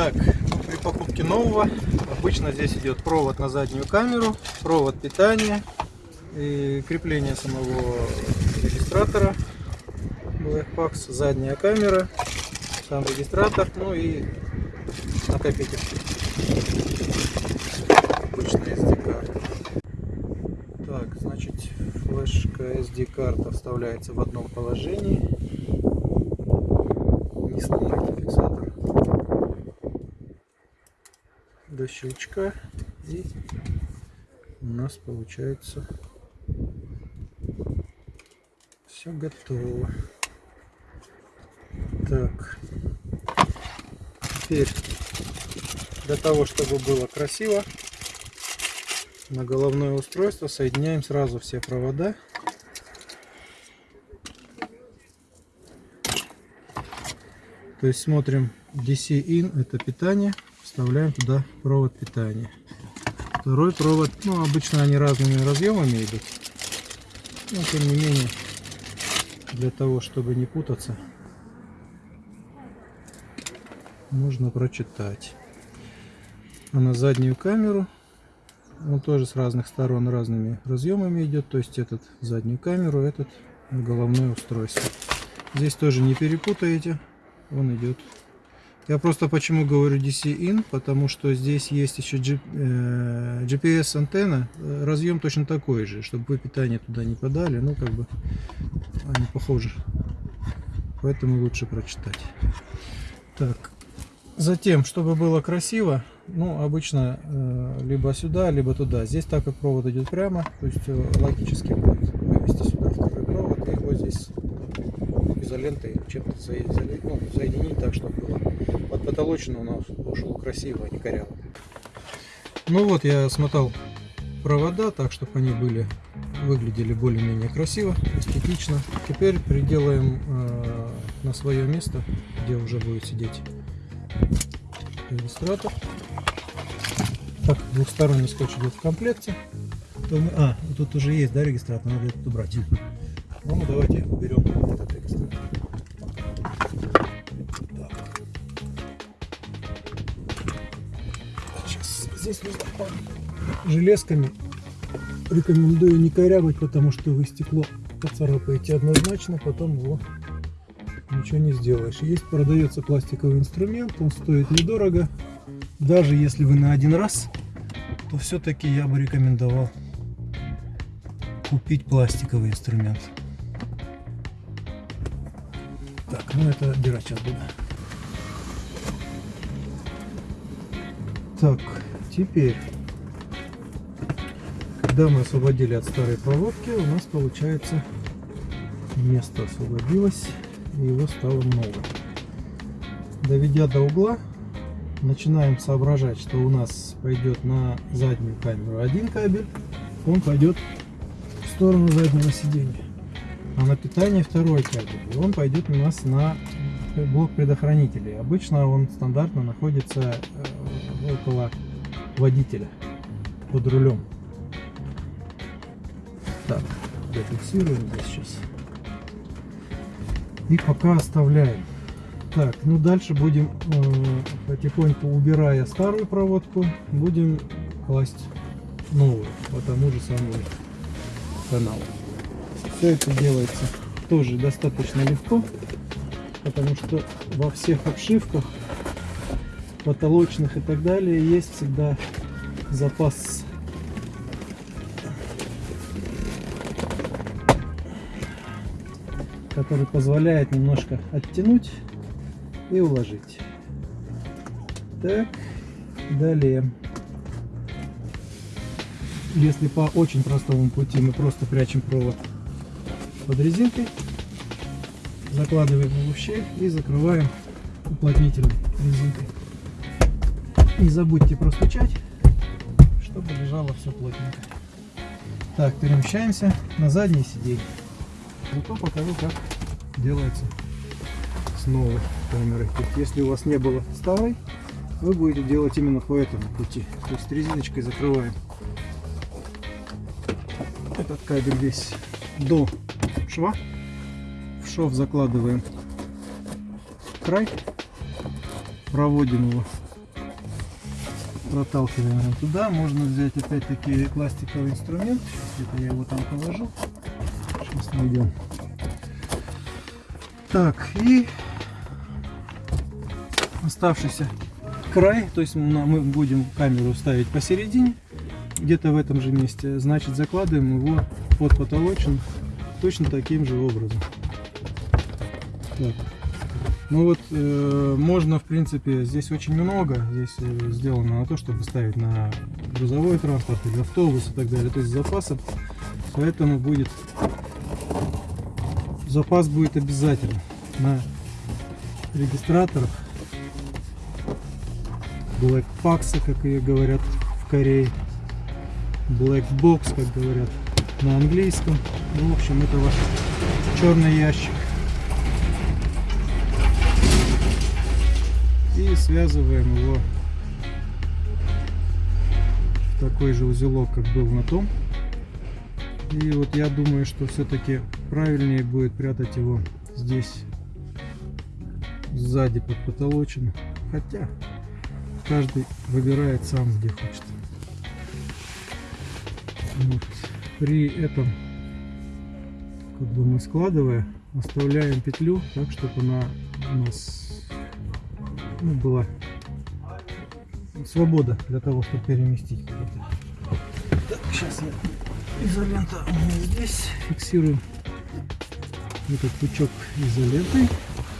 Так, при покупке нового обычно здесь идет провод на заднюю камеру, провод питания и крепление самого регистратора Blackbox, задняя камера, сам регистратор, ну и накопитель. Обычная SD карта. Так, значит, флешка SD карта вставляется в одном положении. Не сломайте фиксатор до щелчка. И у нас получается все готово. Так. Теперь для того чтобы было красиво на головное устройство соединяем сразу все провода. То есть смотрим DC in это питание вставляем туда провод питания. Второй провод, ну обычно они разными разъемами идут, но тем не менее для того чтобы не путаться нужно прочитать. А на заднюю камеру он тоже с разных сторон разными разъемами идет, то есть этот заднюю камеру, этот головное устройство. Здесь тоже не перепутаете, он идет я просто почему говорю DC-in, потому что здесь есть еще GPS э, э, разъем точно такой же, чтобы вы питание туда не подали, ну как бы они похожи, поэтому лучше прочитать. Так, затем, чтобы было красиво, ну обычно э, либо сюда, либо туда. Здесь так как провод идет прямо, то есть логически будет вывести сюда второй провод и его здесь изолентой чем-то соединить, ну, соединить так, чтобы было под потолочину у нас ушел красиво, а не коряво. Ну вот я смотал провода так, чтобы они были выглядели более-менее красиво, эстетично. Теперь приделаем э, на свое место, где уже будет сидеть регистратор. Так, двухсторонний скотч идет в комплекте. А, тут уже есть, да, регистратор, надо это убрать. Ну, давайте уберем этот регистратор. Здесь железками рекомендую не корябать, потому что вы стекло поцарапаете однозначно, потом его ничего не сделаешь. Есть, продается пластиковый инструмент, он стоит недорого. Даже если вы на один раз, то все-таки я бы рекомендовал купить пластиковый инструмент. Так, ну это отбирать сейчас буду. Так, теперь, когда мы освободили от старой проводки, у нас получается место освободилось и его стало много. Доведя до угла, начинаем соображать, что у нас пойдет на заднюю камеру один кабель, он пойдет в сторону заднего сиденья а на питание второй кабель. Он пойдет у нас на блок предохранителей. Обычно он стандартно находится э, около водителя, под рулем. Так, зафиксируем здесь сейчас. И пока оставляем. Так, ну дальше будем э, потихоньку убирая старую проводку, будем класть новую по тому же самому каналу. Все это делается тоже достаточно легко, потому что во всех обшивках, потолочных и так далее, есть всегда запас который позволяет немножко оттянуть и уложить. Так, далее. Если по очень простому пути мы просто прячем провод под резинкой, закладываем его в щель и закрываем уплотнительной резинкой. Не забудьте простучать, чтобы лежало все плотненько. Так, перемещаемся на заднее сиденье. Зато покажу, как делается с новой камерой. Если у вас не было старой, вы будете делать именно по этому пути. То есть резиночкой закрываем этот кабель весь до шва. В шов закладываем край, проводим его проталкиваем туда. Можно взять опять-таки пластиковый инструмент. Сейчас это я его там положу. Сейчас найдем. Так, и оставшийся край, то есть мы будем камеру ставить посередине, где-то в этом же месте, значит закладываем его под потолочен точно таким же образом. Так. Ну вот, э, можно, в принципе, здесь очень много, здесь э, сделано на то, чтобы ставить на грузовой транспорт или автобус и так далее, то есть запасов, поэтому будет, запас будет обязательно на регистраторах, Black Pax, как ее говорят в Корее, Black Box, как говорят на английском, ну, в общем, это ваш черный ящик. Связываем его в такой же узелок, как был на том. И вот я думаю, что все-таки правильнее будет прятать его здесь, сзади под потолочину. Хотя каждый выбирает сам, где хочет. Вот. При этом, как бы мы складывая, оставляем петлю так, чтобы она у нас ну, была свобода для того, чтобы переместить. Так, сейчас я изолента здесь фиксирую этот пучок изолентой,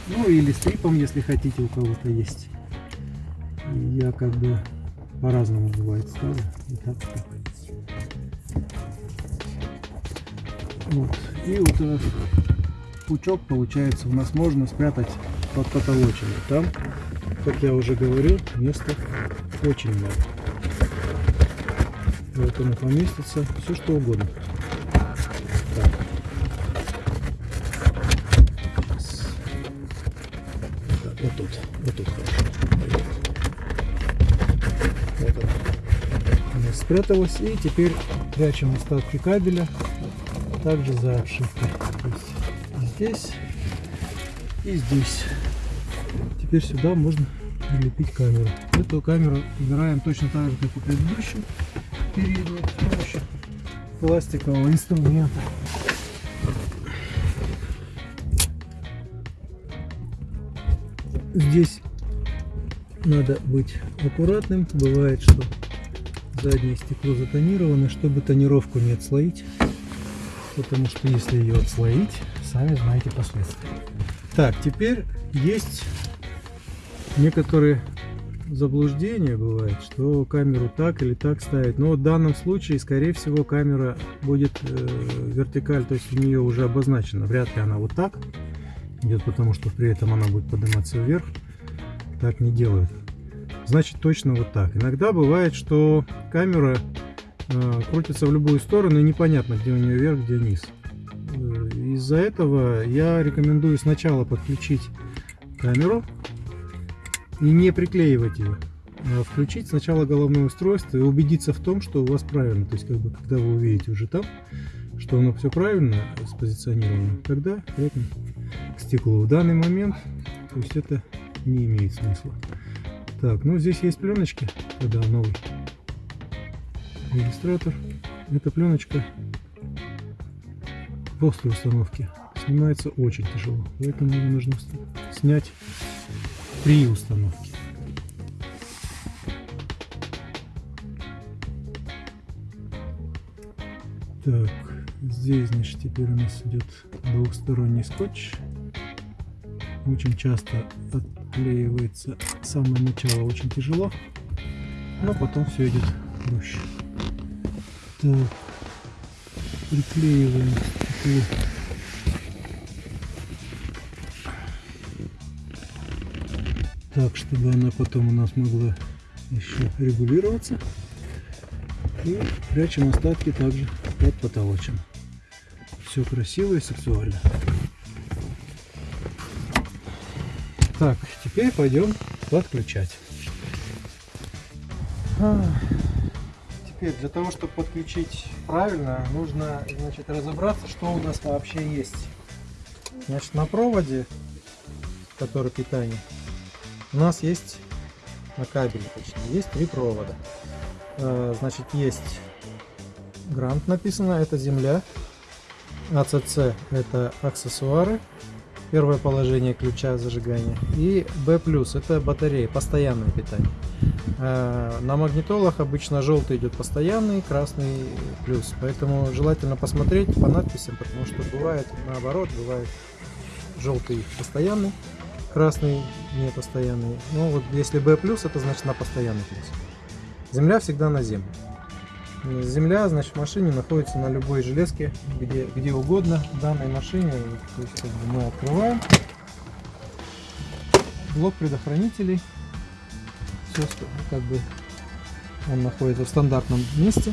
ну или стрипом, если хотите, у кого-то есть. Я как бы по-разному бывает ставлю. И так, так. Вот. И вот этот пучок получается у нас можно спрятать под потолочиной. Там как я уже говорил, места очень много. Поэтому поместится все что угодно. Вот тут, вот тут хорошо. Вот она. Она спряталась. И теперь прячем остатки кабеля также за обшивкой. Здесь и здесь. Теперь сюда можно прилепить камеру. Эту камеру убираем точно так же, как и предыдущую переднюю, с помощью пластикового инструмента. Здесь надо быть аккуратным. Бывает, что заднее стекло затонировано, чтобы тонировку не отслоить. Потому что если ее отслоить, сами знаете последствия. Так, теперь есть некоторые заблуждения бывает, что камеру так или так ставить. Но в данном случае, скорее всего, камера будет э, вертикаль, то есть у нее уже обозначено. Вряд ли она вот так идет, потому что при этом она будет подниматься вверх. Так не делают. Значит, точно вот так. Иногда бывает, что камера э, крутится в любую сторону и непонятно, где у нее вверх, где низ. Э, из-за этого я рекомендую сначала подключить камеру и не приклеивать ее. А включить сначала головное устройство и убедиться в том, что у вас правильно. То есть, как бы, когда вы увидите уже там, что оно все правильно спозиционировано, тогда крепим к стеклу. В данный момент, то есть это не имеет смысла. Так, ну здесь есть пленочки, когда новый регистратор. Эта пленочка после установки снимается очень тяжело, поэтому ее нужно снять при установке. Так, здесь, значит, теперь у нас идет двухсторонний скотч. Очень часто отклеивается самое начало очень тяжело, но потом все идет проще. Так, приклеиваем стекло так, чтобы она потом у нас могла еще регулироваться. И прячем остатки также под потолочем. Все красиво и сексуально. Так, теперь пойдем подключать. Теперь для того, чтобы подключить правильно, нужно значит, разобраться, что у нас вообще есть. Значит, на проводе, который питание, у нас есть на кабеле точнее, есть три провода. Э, значит, есть грант написано, это земля. АЦЦ это аксессуары, первое положение ключа зажигания. И B+, это батарея, постоянное питание. Э, на магнитолах обычно желтый идет постоянный, красный плюс. Поэтому желательно посмотреть по надписям, потому что бывает наоборот, бывает желтый постоянный, красный не постоянный. Ну вот если B+, это значит на постоянный плюс. Земля всегда на землю. Земля, значит, в машине находится на любой железке, где, где угодно в данной машине. То есть, как бы мы открываем блок предохранителей. Все, как бы он находится в стандартном месте.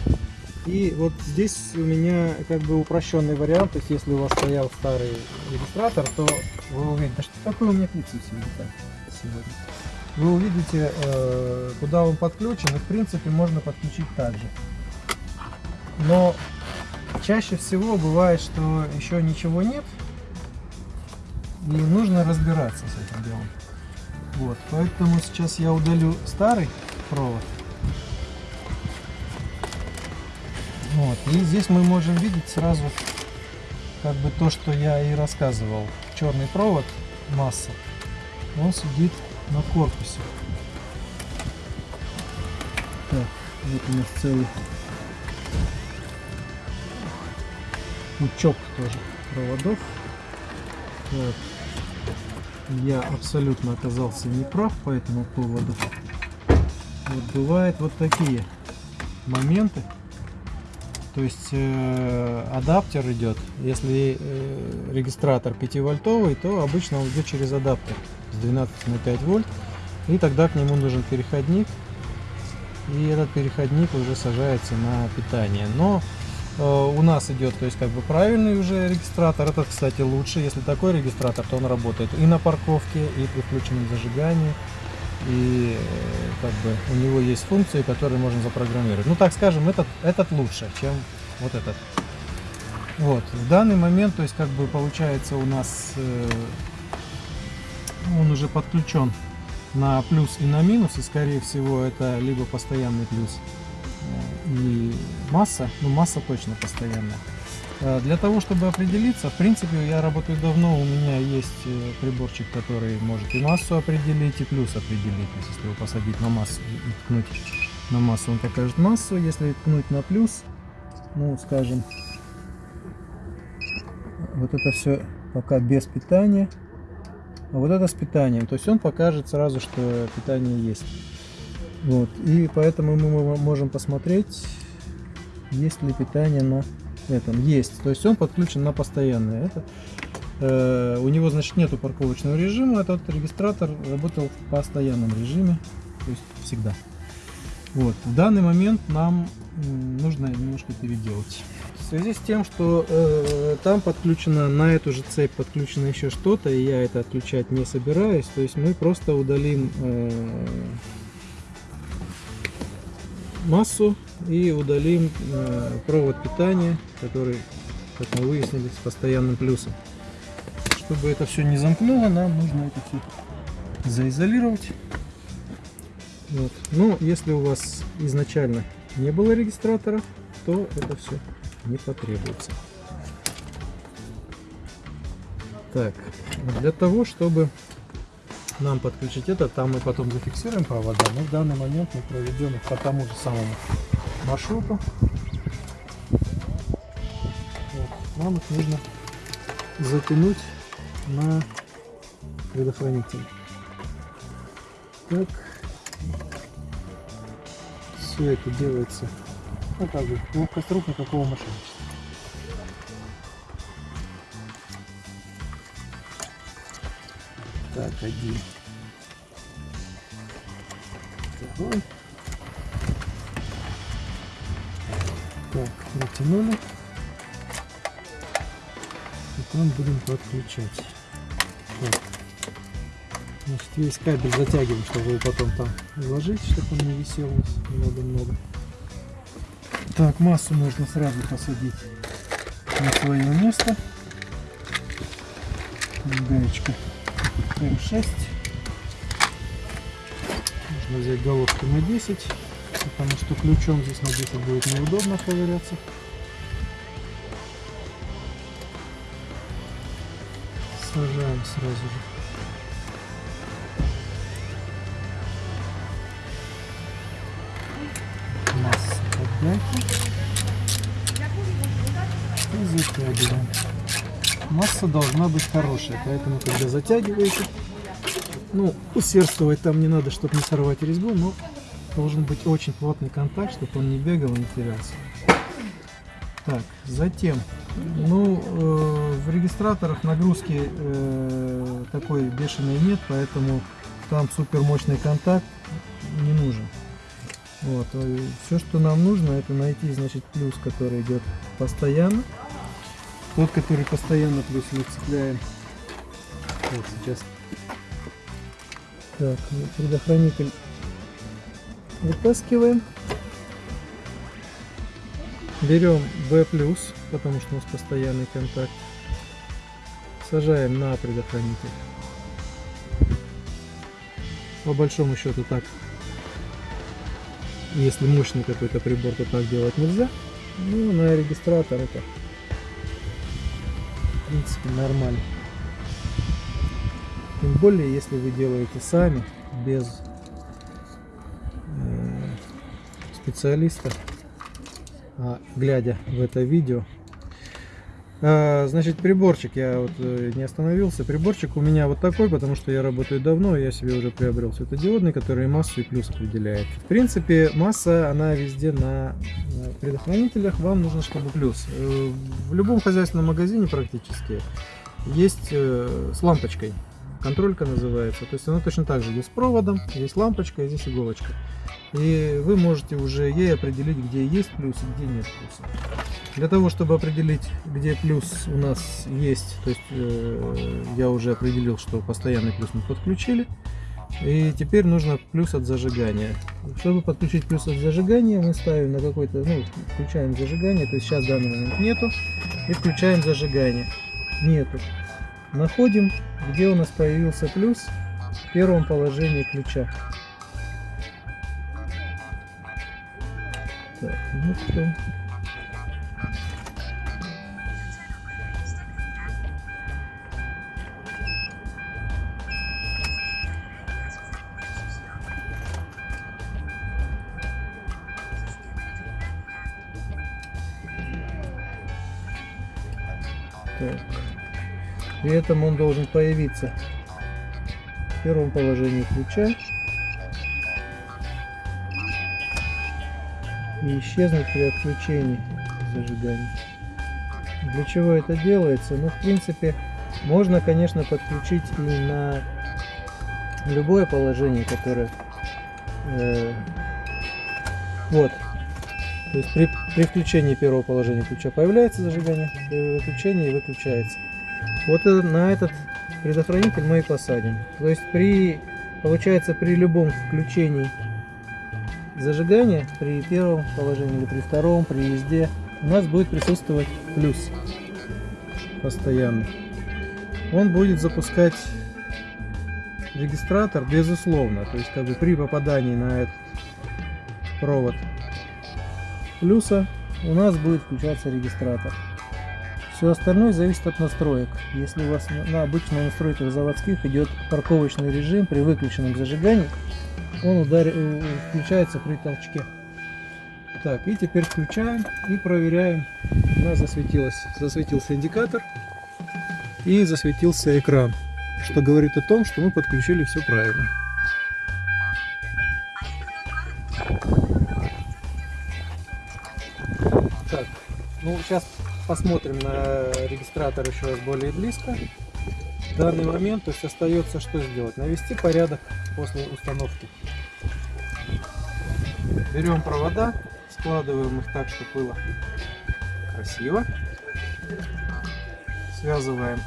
И вот здесь у меня как бы упрощенный вариант, то есть если у вас стоял старый регистратор, то вы увидите, да что такое у меня клипсы сегодня? Вы увидите, э, куда он подключен, и в принципе можно подключить также. Но чаще всего бывает, что еще ничего нет, и нужно разбираться с этим делом. Вот, поэтому сейчас я удалю старый провод. Вот, и здесь мы можем видеть сразу как бы то, что я и рассказывал. Черный провод, масса, он сидит на корпусе. Так, вот у нас целый пучок тоже проводов. Вот. Я абсолютно оказался неправ по этому поводу. Вот бывают вот такие моменты. То есть э, адаптер идет, если э, регистратор 5 вольтовый, то обычно он идет через адаптер с 12 на 5 вольт. И тогда к нему нужен переходник. И этот переходник уже сажается на питание. Но э, у нас идет, то есть как бы правильный уже регистратор. Это, кстати, лучше. Если такой регистратор, то он работает и на парковке, и при включенном зажигании и как бы у него есть функции, которые можно запрограммировать. Ну, так скажем, этот, этот лучше, чем вот этот. Вот, в данный момент, то есть, как бы получается у нас, э, он уже подключен на плюс и на минус, и скорее всего это либо постоянный плюс э, и масса, ну масса точно постоянная. Э, для того, чтобы определиться, в принципе, я работаю давно, у меня есть э, приборчик, который может и массу определить, и плюс определить. Если его посадить на массу и ткнуть на массу, он покажет массу. Если ткнуть на плюс, ну, скажем, вот это все пока без питания, а вот это с питанием. То есть он покажет сразу, что питание есть. Вот. И поэтому мы можем посмотреть, есть ли питание на этом есть. То есть он подключен на постоянный. Это, э, у него, значит, нету парковочного режима. Этот регистратор работал в постоянном режиме. То есть всегда. Вот. В данный момент нам нужно немножко переделать. В связи с тем, что э, там подключено, на эту же цепь подключено еще что-то, и я это отключать не собираюсь, то есть мы просто удалим э, массу и удалим э, провод питания, который, как мы выяснили, с постоянным плюсом. Чтобы это все не замкнуло, нам нужно это все заизолировать. Вот. Но если у вас изначально не было регистратора, то это все не потребуется. Так, для того, чтобы нам подключить это, там мы потом зафиксируем провода, но в данный момент мы проведем их по тому же самому маршруту. Вот. Нам их нужно затянуть на предохранитель. Так, все это делается, ну как бы, легкострук никакого мошенничества. Так, один. Второй. Так, натянули. Потом будем подключать. Так. Значит, весь кабель затягиваем, чтобы его потом там уложить, чтобы он не висел много-много. Так, массу можно сразу посадить на свое место. Гаечка М6. можно взять головку на 10, потому что ключом здесь на 10 будет неудобно ковыряться. Сажаем сразу же. И затягиваем. Масса должна быть хорошая, поэтому когда затягиваете, ну, усердствовать там не надо, чтобы не сорвать резьбу, но должен быть очень плотный контакт, чтобы он не бегал и не терялся. Так, затем, ну, э, в регистраторах нагрузки э, такой бешеной нет, поэтому там супер мощный контакт не нужен. Вот, э, все, что нам нужно, это найти, значит, плюс, который идет постоянно. Тот, который постоянно плюс мы цепляем. Вот сейчас так, предохранитель вытаскиваем. Берем B+, потому что у нас постоянный контакт. Сажаем на предохранитель. По большому счету так. Если мощный какой-то прибор, то так делать нельзя. Ну, на регистратор это в принципе нормально. Тем более, если вы делаете сами, без э, специалиста, а глядя в это видео. А, значит, приборчик, я вот э, не остановился. Приборчик у меня вот такой, потому что я работаю давно, я себе уже приобрел светодиодный, который массу и плюс определяет. В принципе, масса, она везде на предохранителях, вам нужно, чтобы плюс. Э, в любом хозяйственном магазине практически есть с лампочкой контролька называется. То есть она точно так же, здесь с проводом, здесь лампочка, и здесь иголочка. И вы можете уже ей определить, где есть плюс где нет плюса. Для того, чтобы определить, где плюс у нас есть, то есть э, я уже определил, что постоянный плюс мы подключили. И теперь нужно плюс от зажигания. Чтобы подключить плюс от зажигания, мы ставим на какой-то, ну, включаем зажигание, то есть сейчас в данный момент нету, и включаем зажигание. Нету. Находим, где у нас появился плюс в первом положении ключа. Так, ну что? Так. При этом он должен появиться в первом положении ключа и исчезнуть при отключении зажигания. Для чего это делается? Ну, в принципе, можно, конечно, подключить и на любое положение, которое... Э, вот. То есть при, при включении первого положения ключа появляется зажигание, при выключении выключается. Вот на этот предохранитель мы и посадим. То есть при, получается, при любом включении зажигания, при первом положении или при втором, при езде, у нас будет присутствовать плюс постоянно. Он будет запускать регистратор безусловно. То есть как бы при попадании на этот провод плюса у нас будет включаться регистратор. Все остальное зависит от настроек. Если у вас на обычных настройках заводских идет парковочный режим при выключенном зажигании, он удар... Э, включается при толчке. Так, и теперь включаем и проверяем. У нас засветилось, засветился индикатор и засветился экран, что говорит о том, что мы подключили все правильно. Так, ну сейчас посмотрим на регистратор еще раз более близко. В данный момент то есть остается что сделать? Навести порядок после установки. Берем провода, складываем их так, чтобы было красиво. Связываем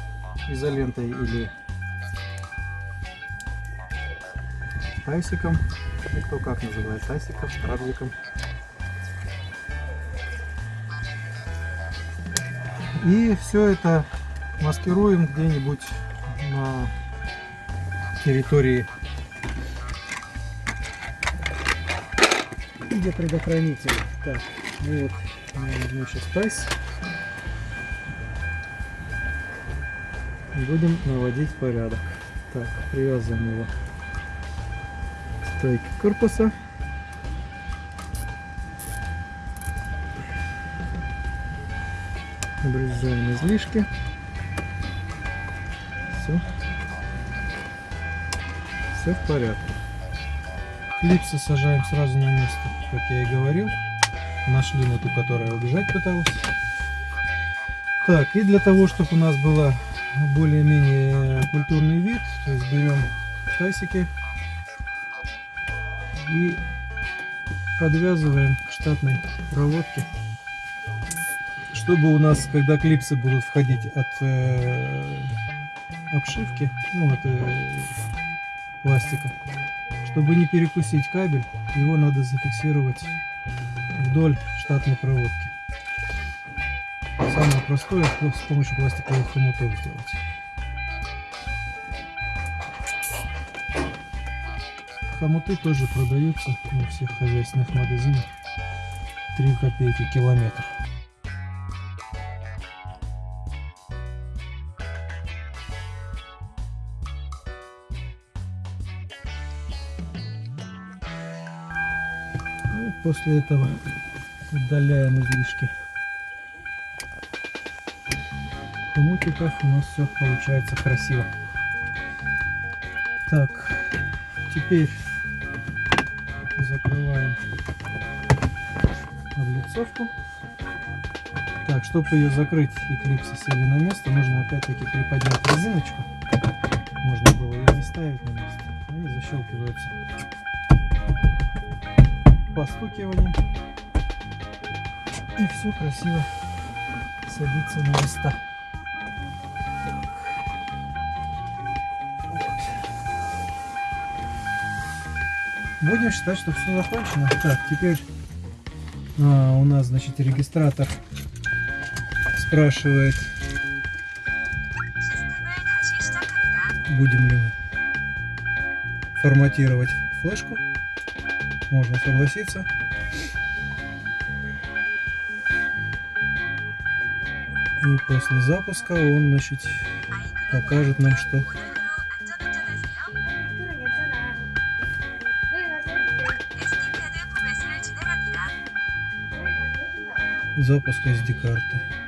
изолентой или тайсиком, кто как называет, тайсиком, радликом. И все это маскируем где-нибудь на территории где предохранитель. Так, вот, я возьму сейчас тайс. Будем наводить порядок. Так, привязываем его к стойке корпуса. Обрезаем излишки. Все. Все в порядке. Клипсы сажаем сразу на место, как я и говорил. Нашли на ту, которая убежать пыталась. Так, и для того, чтобы у нас была более-менее культурный вид, то есть берем тасики и подвязываем к штатной проводке чтобы у нас, когда клипсы будут входить от э, обшивки, ну, от э, пластика, чтобы не перекусить кабель, его надо зафиксировать вдоль штатной проводки. Самое простое с помощью пластиковых хомутов сделать. Хомуты тоже продаются во всех хозяйственных магазинах. 3 копейки километр. После этого удаляем излишки хомутиков. У нас все получается красиво. Так, теперь закрываем облицовку. Так, чтобы ее закрыть и клипсы сели на место, нужно опять-таки приподнять резиночку. Можно было ее не ставить на место. И защелкиваются постукиванием. И все красиво садится на места. Будем считать, что все закончено. Так, теперь а, у нас, значит, регистратор спрашивает, будем ли форматировать флешку. Можно согласиться. И после запуска он, значит, покажет нам, что 안전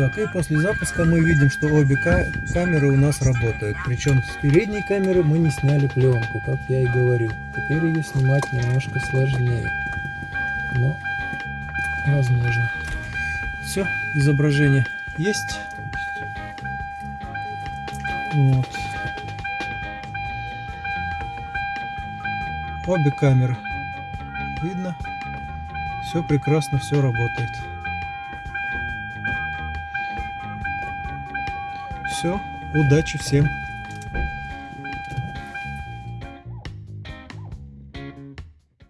Так, и после запуска мы видим, что обе ка- камеры у нас работают. Причем с передней камеры мы не сняли пленку, как я и говорил. Теперь ее снимать немножко сложнее. Но возможно. Все, изображение есть. Вот. Обе камеры видно. Все прекрасно, все работает. Все, удачи всем.